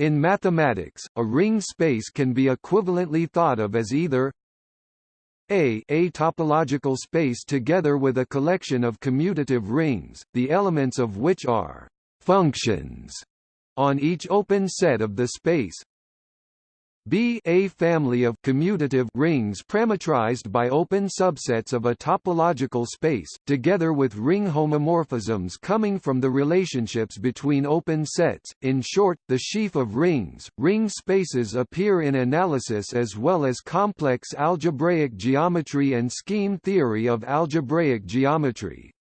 In mathematics, a ringed space can be equivalently thought of as either a, a topological space together with a collection of commutative rings, the elements of which are functions on each open set of the space B a family of commutative rings parametrized by open subsets of a topological space, together with ring homomorphisms coming from the relationships between open sets. In short, the sheaf of rings, ringed spaces appear in analysis as well as complex algebraic geometry and scheme theory of algebraic geometry.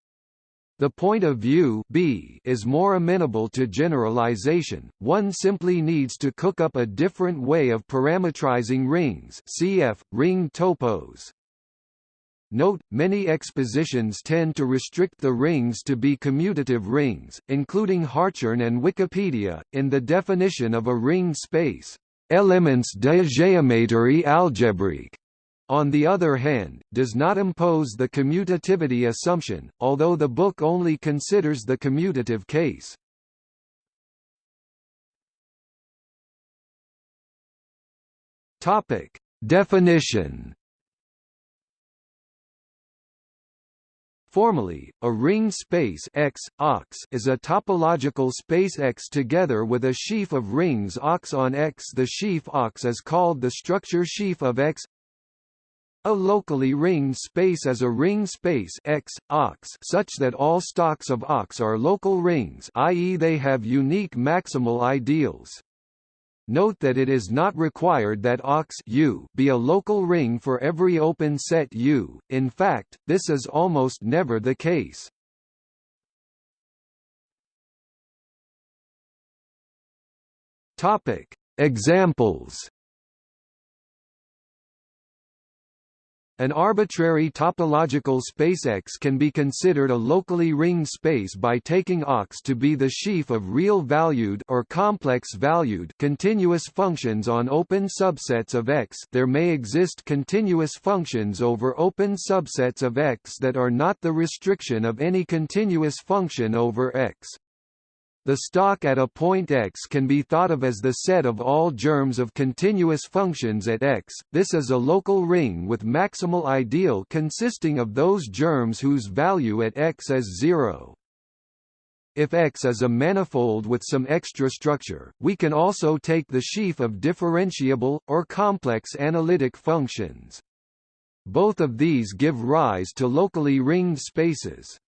The point of view B is more amenable to generalization, one simply needs to cook up a different way of parametrizing rings cf. ring topos. Note, many expositions tend to restrict the rings to be commutative rings, including Hartshorne and Wikipedia, in the definition of a ringed space, elements de géométrie algébrique on the other hand, does not impose the commutativity assumption, although the book only considers the commutative case. Topic: Definition Formally, a ringed space X, OX is a topological space X together with a sheaf of rings OX on X. The sheaf OX is called the structure sheaf of X a locally ringed space is a ringed space X, OX such that all stalks of OX are local rings i.e. they have unique maximal ideals. Note that it is not required that OX U be a local ring for every open set U, in fact, this is almost never the case. Examples An arbitrary topological space X can be considered a locally ringed space by taking OX to be the sheaf of real-valued or complex-valued continuous functions on open subsets of X. There may exist continuous functions over open subsets of X that are not the restriction of any continuous function over X. The stalk at a point x can be thought of as the set of all germs of continuous functions at x. This is a local ring with maximal ideal consisting of those germs whose value at x is 0. If X is a manifold with some extra structure, we can also take the sheaf of differentiable, or complex analytic functions. Both of these give rise to locally ringed spaces.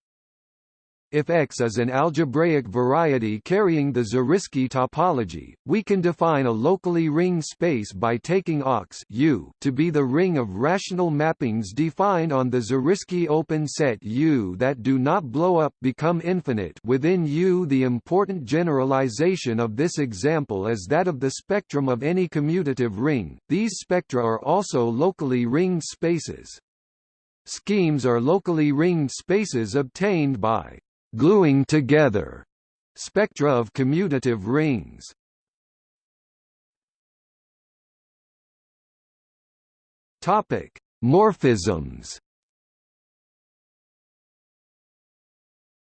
If X is an algebraic variety carrying the Zariski topology, we can define a locally ringed space by taking OX U to be the ring of rational mappings defined on the Zariski open set U that do not blow up become infinite within U. The important generalization of this example is that of the spectrum of any commutative ring. These spectra are also locally ringed spaces. Schemes are locally ringed spaces obtained by gluing together spectra of commutative rings. Topic: Morphisms.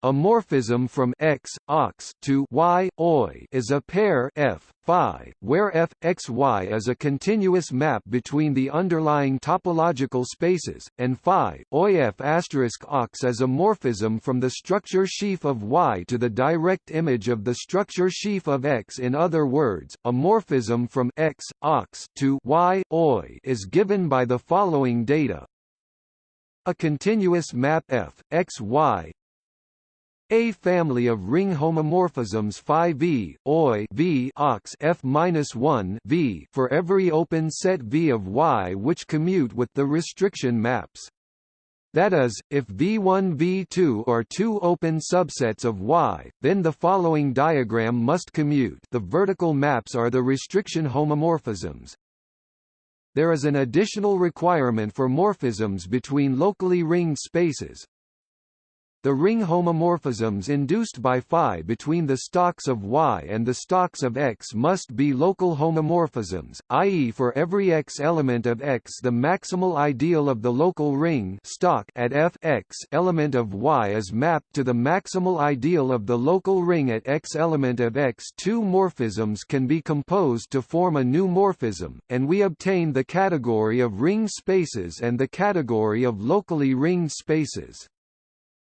A morphism from x, ox to y, oi is a pair f, phi, where f, x, y is a continuous map between the underlying topological spaces, and phi, oi f asterisk ox is a morphism from the structure sheaf of y to the direct image of the structure sheaf of x. In other words, a morphism from x, ox to y, oi is given by the following data. A continuous map f, x, y a family of ring homomorphisms phi v, oi v ox f minus one v for every open set v of y which commute with the restriction maps. That is, if V1 V2 are two open subsets of Y, then the following diagram must commute the vertical maps are the restriction homomorphisms. There is an additional requirement for morphisms between locally ringed spaces, the ring homomorphisms induced by phi between the stalks of Y and the stalks of X must be local homomorphisms, i.e. for every X element of X the maximal ideal of the local ring stalk at F X element of Y is mapped to the maximal ideal of the local ring at X element of X. Two morphisms can be composed to form a new morphism, and we obtain the category of ringed spaces and the category of locally ringed spaces.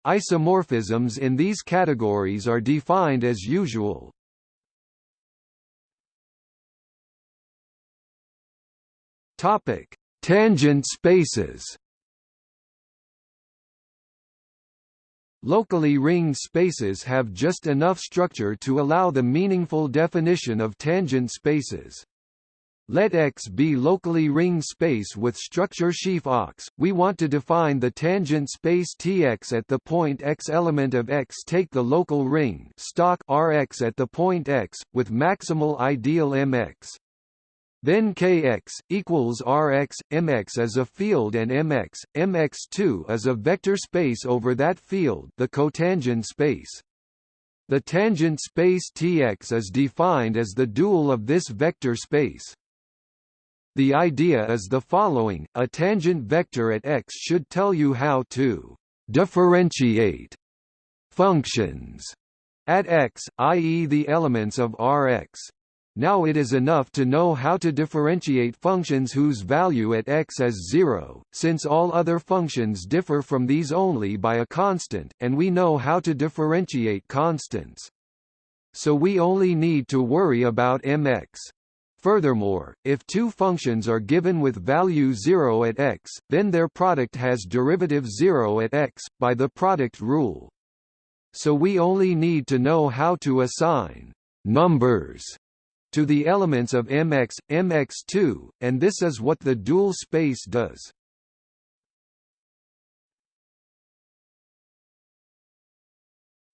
Isomorphisms in these categories are defined as usual. Topic: Tangent spaces. Locally ringed spaces have just enough structure to allow the meaningful definition of tangent spaces. Let X be locally ringed space with structure sheaf Ox. We want to define the tangent space Tx at the point X element of X take the local ring stalk Rx at the point X, with maximal ideal Mx. Then Kx, equals Rx, Mx as a field and Mx, Mx2 as a vector space over that field the cotangent space. The tangent space Tx is defined as the dual of this vector space. The idea is the following, a tangent vector at x should tell you how to differentiate functions at x, i.e. the elements of Rx. Now it is enough to know how to differentiate functions whose value at x is 0, since all other functions differ from these only by a constant, and we know how to differentiate constants. So we only need to worry about mx. Furthermore, if two functions are given with value 0 at x, then their product has derivative 0 at x, by the product rule. So we only need to know how to assign numbers to the elements of mx, mx2, and this is what the dual space does.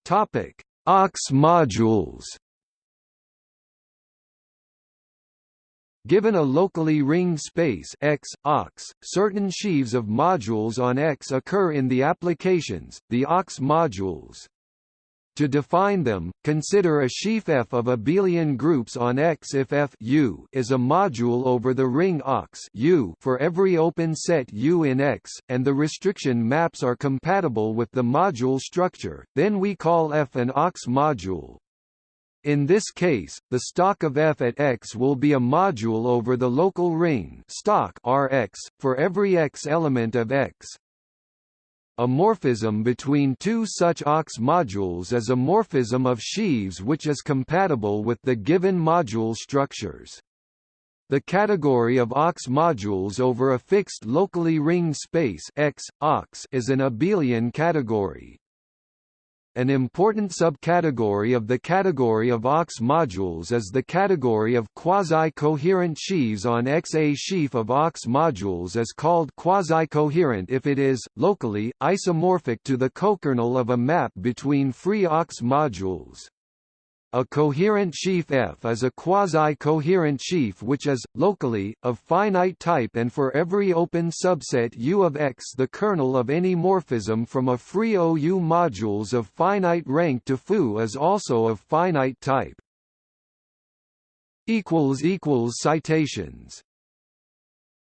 Topic: Ox modules Given a locally ringed space X, OX, certain sheaves of modules on X occur in the applications, the OX modules. To define them, consider a sheaf F of abelian groups on X if F U is a module over the ring OX U for every open set U in X, and the restriction maps are compatible with the module structure, then we call F an OX module. In this case, the stalk of f at x will be a module over the local ring stalk Rx, for every x element of x. A morphism between two such OX modules is a morphism of sheaves which is compatible with the given module structures. The category of OX modules over a fixed locally ringed space X, OX is an abelian category. An important subcategory of the category of OX modules is the category of quasi-coherent sheaves on X. A sheaf of OX modules is called quasi-coherent if it is, locally, isomorphic to the cokernel of a map between free OX modules. A coherent sheaf F is a quasi-coherent sheaf which is, locally, of finite type and for every open subset U of X the kernel of any morphism from a free OU modules of finite rank to foo is also of finite type. Citations